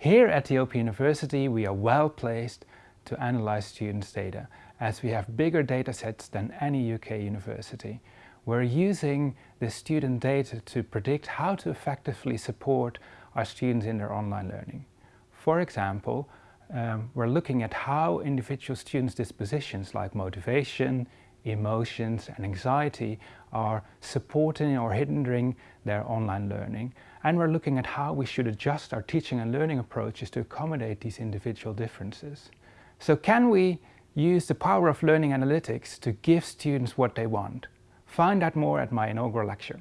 Here at the Open University we are well placed to analyze students' data as we have bigger data sets than any UK university. We're using the student data to predict how to effectively support our students in their online learning. For example, um, we're looking at how individual students' dispositions like motivation, emotions and anxiety are supporting or hindering their online learning and we're looking at how we should adjust our teaching and learning approaches to accommodate these individual differences. So can we use the power of learning analytics to give students what they want? Find out more at my inaugural lecture.